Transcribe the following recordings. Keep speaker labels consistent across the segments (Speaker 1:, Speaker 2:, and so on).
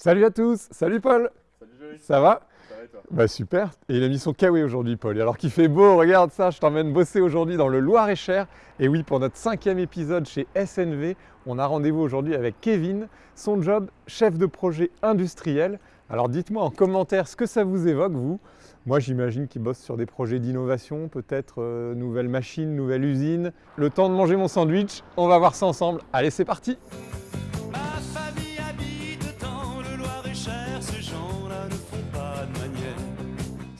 Speaker 1: Salut à tous, salut Paul
Speaker 2: Salut Joey
Speaker 1: Ça va?
Speaker 2: Ça va et toi?
Speaker 1: Bah super, et il a mis son kawaii aujourd'hui Paul, alors qu'il fait beau, regarde ça, je t'emmène bosser aujourd'hui dans le Loir-et-Cher. Et oui, pour notre cinquième épisode chez SNV, on a rendez-vous aujourd'hui avec Kevin, son job, chef de projet industriel. Alors dites-moi en commentaire ce que ça vous évoque vous. Moi j'imagine qu'il bosse sur des projets d'innovation, peut-être euh, nouvelle machine, nouvelle usine. Le temps de manger mon sandwich, on va voir ça ensemble. Allez c'est parti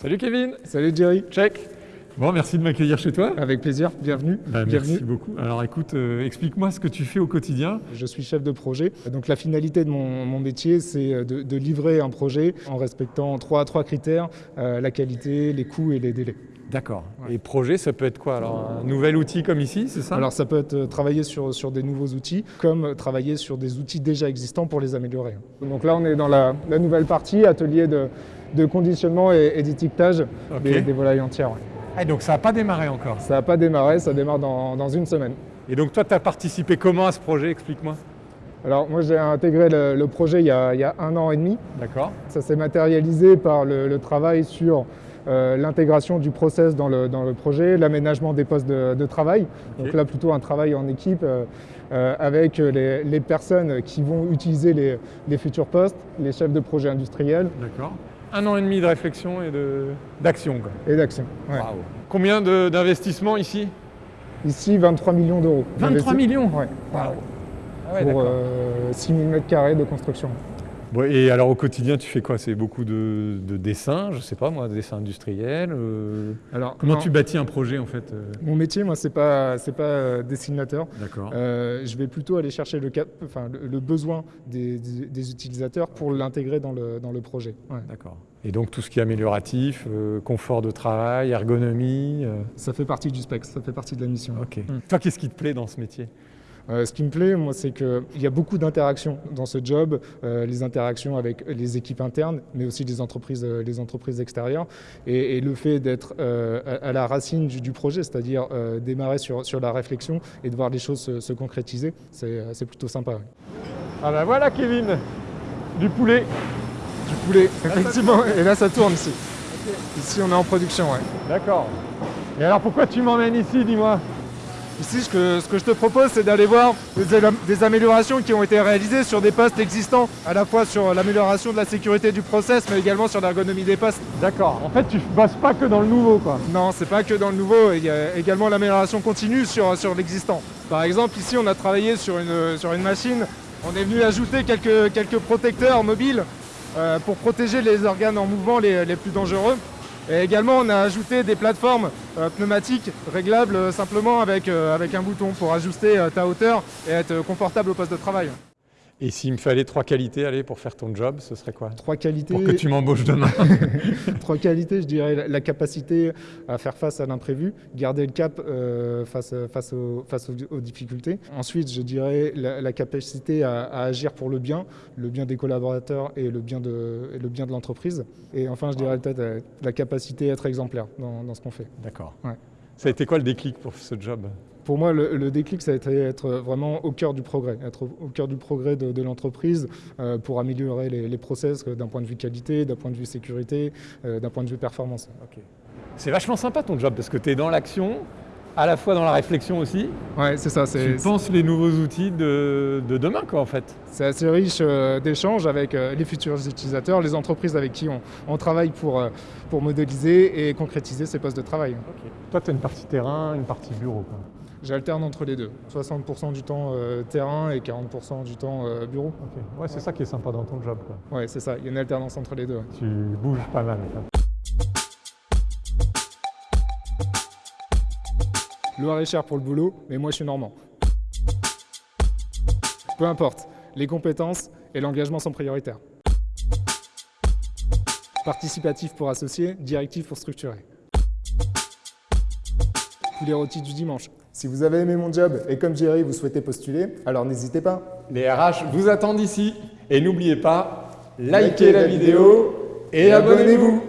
Speaker 1: Salut Kevin
Speaker 3: Salut Jerry,
Speaker 1: Check Bon, merci de m'accueillir chez toi.
Speaker 3: avec plaisir, bienvenue.
Speaker 1: Bah,
Speaker 3: bienvenue.
Speaker 1: merci beaucoup. Alors écoute, euh, explique-moi ce que tu fais au quotidien.
Speaker 3: Je suis chef de projet. Donc la finalité de mon, mon métier, c'est de, de livrer un projet en respectant trois, trois critères, euh, la qualité, les coûts et les délais.
Speaker 1: D'accord. Et projet, ça peut être quoi? Alors un nouvel outil comme ici, c'est ça?
Speaker 3: Alors ça peut être euh, travailler sur, sur des nouveaux outils, comme euh, travailler sur des outils déjà existants pour les améliorer. Donc là, on est dans la, la nouvelle partie, atelier de, de conditionnement et, et d'étiquetage des, des volailles entières. ouais.
Speaker 1: Ah, donc ça n'a pas démarré encore.
Speaker 3: Ça n'a pas démarré, ça démarre dans, dans une semaine.
Speaker 1: Et donc toi, tu as participé comment à ce projet? Explique-moi.
Speaker 3: Alors moi, j'ai intégré le, le projet il y, a, il y a un an et demi.
Speaker 1: D'accord.
Speaker 3: Ça s'est matérialisé par le, le travail sur euh, l'intégration du process dans le, dans le projet, l'aménagement des postes de, de travail. Donc là, plutôt un travail en équipe euh, euh, avec les, les personnes qui vont utiliser les, les futurs postes, les chefs de projet industriels
Speaker 1: D'accord. Un an et demi de réflexion et de- d'action.
Speaker 3: et d'action. Ouais.
Speaker 1: Combien d'investissements ici?
Speaker 3: Ici, 23 millions d'euros.
Speaker 1: 23
Speaker 3: Investi-
Speaker 1: millions?
Speaker 3: Ouais,
Speaker 1: Waouh. Ah ouais,
Speaker 3: pour euh, 6 000 m2 de construction.
Speaker 1: Bon, et alors au quotidien, tu fais quoi? C'est beaucoup de, de dessins, je sais pas moi, dessins industriels. euh,
Speaker 3: Alors,
Speaker 1: Comment
Speaker 3: non,
Speaker 1: tu bâtis un projet en fait euh?
Speaker 3: Mon métier, moi, c'est pas, c'est pas euh, dessinateur.
Speaker 1: D'accord.
Speaker 3: Euh, je vais plutôt aller chercher le, cap- enfin, le, le besoin des, des- des utilisateurs pour l'intégrer dans le, dans le projet. Ouais.
Speaker 1: D'accord. Et donc tout ce qui est amélioratif, euh, confort de travail, ergonomie. euh,
Speaker 3: Ça fait partie du spec, ça fait partie de la mission.
Speaker 1: Ok.
Speaker 3: Mm.
Speaker 1: Toi, qu'est-ce qui te plaît dans ce métier?
Speaker 3: Euh, ce qui me plaît, moi, c'est qu'il y a beaucoup d'interactions dans ce job, euh, les interactions avec les équipes internes, mais aussi les entreprises, euh, les entreprises extérieures, et, et le fait d'être à, à la racine du, du projet, c'est-à-dire démarrer sur, sur la réflexion et de voir les choses se, se concrétiser, c'est plutôt sympa.
Speaker 1: Ah ben voilà Kevin Du poulet
Speaker 3: Du poulet, effectivement, et là ça tourne ici. Ici, on est en production, ouais.
Speaker 1: D'accord. Et alors pourquoi tu m'emmènes ici, dis-moi?
Speaker 3: Ici, ce que, ce que je te propose, c'est d'aller voir des, améliorations qui ont été réalisées sur des postes existants, à la fois sur l'amélioration de la sécurité du process, mais également sur l'ergonomie des postes.
Speaker 1: D'accord. En fait, tu bosses pas que dans le nouveau, quoi.
Speaker 3: Non, c'est pas que dans le nouveau, il y a également l'amélioration continue sur, sur l'existant. Par exemple, ici, on a travaillé sur une, sur une machine, on est venu ajouter quelques, quelques protecteurs mobiles euh, pour protéger les organes en mouvement les, les plus dangereux. Et également, on a ajouté des plateformes euh, pneumatiques réglables euh, simplement avec, euh, avec un bouton pour ajuster ta hauteur et être confortable au poste de travail.
Speaker 1: Et s'il me fallait trois qualités, allez, pour faire ton job, ce serait quoi?
Speaker 3: Trois qualités.
Speaker 1: Pour que tu m'embauches demain.
Speaker 3: Trois qualités, je dirais la, la capacité à faire face à l'imprévu, garder le cap euh, face, face, aux, face aux, aux difficultés. Ensuite, je dirais la, la capacité à, à agir pour le bien, le bien des collaborateurs et le bien de, et le bien de l'entreprise. Et enfin, je dirais peut-être la capacité à être exemplaire dans, dans ce qu'on fait.
Speaker 1: D'accord.
Speaker 3: Ouais.
Speaker 1: Ça a été quoi le déclic pour ce job?
Speaker 3: Pour moi, le, le déclic, ça a été être vraiment au cœur du progrès, être au, au cœur du progrès de, de l'entreprise euh, pour améliorer les, les process euh, d'un point de vue qualité, d'un point de vue sécurité, euh, d'un point de vue performance.
Speaker 1: Ok. C'est vachement sympa ton job parce que tu es dans l'action, à la fois dans la réflexion aussi.
Speaker 3: Ouais, c'est ça.
Speaker 1: Tu penses les nouveaux outils de, de demain, quoi, en fait.
Speaker 3: C'est assez riche euh, d'échanges avec euh, les futurs utilisateurs, les entreprises avec qui on, on travaille pour, euh, pour modéliser et concrétiser ces postes de travail.
Speaker 1: Toi, tu as une partie terrain, une partie bureau. Quoi.
Speaker 3: J'alterne entre les deux. 60% du temps euh, terrain et 40% du temps euh, bureau.
Speaker 1: Ok. Ouais, c'est ça qui est sympa dans ton job. Quoi.
Speaker 3: Ouais, c'est ça. Il y a une alternance entre les deux.
Speaker 1: Tu bouges pas mal. quoi.
Speaker 3: Loire est cher pour le boulot, mais moi je suis normand. Peu importe, les compétences et l'engagement sont prioritaires. Participatif pour associer, directif pour structurer. Poulet rôti du dimanche. Si vous avez aimé mon job et comme Jerry vous souhaitez postuler, alors n'hésitez pas.
Speaker 1: Les RH vous attendent ici. Et n'oubliez pas, likez la vidéo et abonnez-vous.